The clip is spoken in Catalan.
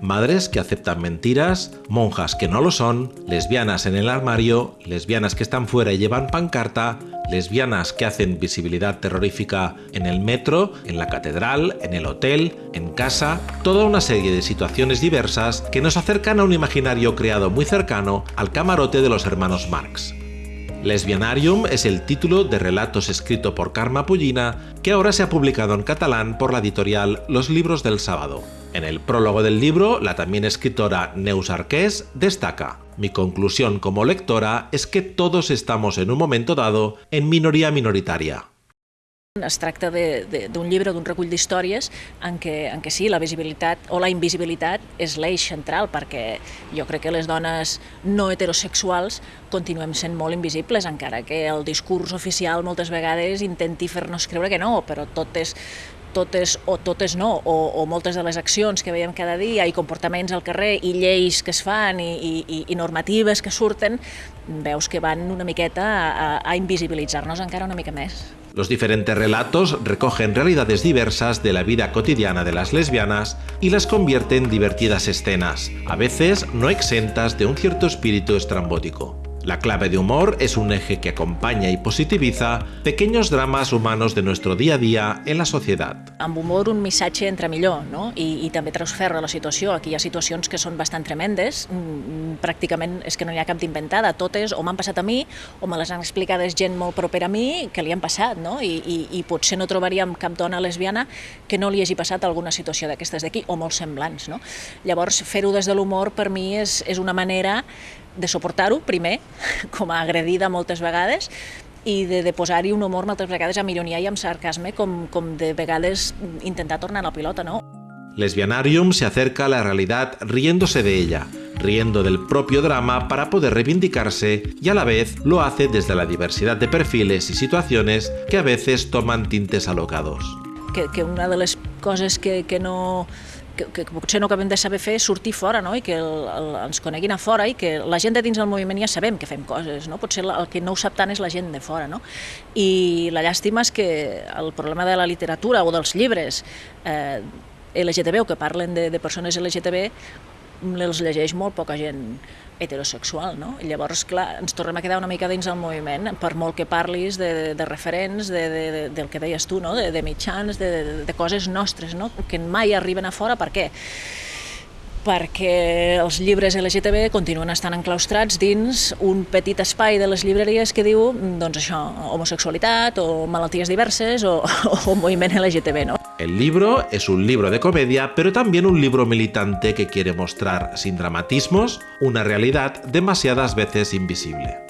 madres que aceptan mentiras, monjas que no lo son, lesbianas en el armario, lesbianas que están fuera y llevan pancarta, lesbianas que hacen visibilidad terrorífica en el metro, en la catedral, en el hotel, en casa, toda una serie de situaciones diversas que nos acercan a un imaginario creado muy cercano al camarote de los hermanos Marx. Lesbianarium es el título de relatos escrito por Karma Pullina que ahora se ha publicado en catalán por la editorial Los Libros del Sábado. En el prólogo del libro, la también escritora Neus Arqués destaca Mi conclusión como lectora es que todos estamos en un momento dado en minoría minoritaria. Es tracta d'un llibre, d'un recull d'històries en, en què sí, la visibilitat o la invisibilitat és l'eix central, perquè jo crec que les dones no heterosexuals continuem sent molt invisibles, encara que el discurs oficial moltes vegades intenti fer-nos creure que no, però tot és totes o totes no, o, o moltes de les accions que veiem cada dia i comportaments al carrer i lleis que es fan i, i, i normatives que surten, veus que van una miqueta a, a invisibilitzar-nos encara una mica més. Los diferentes relatos recogen realidades diversas de la vida cotidiana de las lesbianas y las convierten en divertidas escenas, a veces no exentas de un cierto espíritu estrambótico. La clave de humor es un eje que acompaña y positiviza pequeños dramas humanos de nuestro día a día en la societat. Amb humor un missatge entra millor no? I, i també transferra la situació. Aquí hi ha situacions que són bastant tremendes, mm, pràcticament és que no hi ha cap d'inventada, totes o m'han passat a mi o me les han explicades gent molt propera a mi que li han passat, no? I, i, i potser no trobaríem cap dona lesbiana que no li hagi passat alguna situació d'aquestes d'aquí, o molt semblants. No? Llavors, fer-ho des de l'humor per mi és, és una manera de suportar-ho, primer, com a agredida moltes vegades, i de, de posar-hi un humor moltes vegades amb ironia i amb sarcasme, com, com de vegades intentar tornar la pilota, no? Lesbianarium se acerca a la realidad riéndose de ella, riendo del propio drama para poder reivindicarse y a la vez lo hace desde la diversidad de perfiles y situaciones que a veces toman tintes alocados. Que, que una de les coses que, que no que, que potser no acabem de saber fer sortir fora no? i que el, el, ens coneguin a fora i que la gent de dins del moviment ja sabem que fem coses, no? potser el que no ho sap tant és la gent de fora. No? I la llàstima és que el problema de la literatura o dels llibres eh, LGTB o que parlen de, de persones LGTB els llegeix molt poca gent heterosexual, no? I llavors, clar, ens tornem a quedar una mica dins del moviment, per molt que parlis de, de, de referents, de, de, de, del que deies tu, no? de, de mitjans, de, de, de coses nostres, no? que mai arriben a fora, per què? perquè els llibres LGTB continuen estant enclaustrats dins un petit espai de les llibreries que diu, doncs això, homosexualitat o malalties diverses o, o moviment LGTB, no? El libro es un libro de comedia, pero también un libro militante que quiere mostrar, sin dramatismos, una realidad demasiadas veces invisible.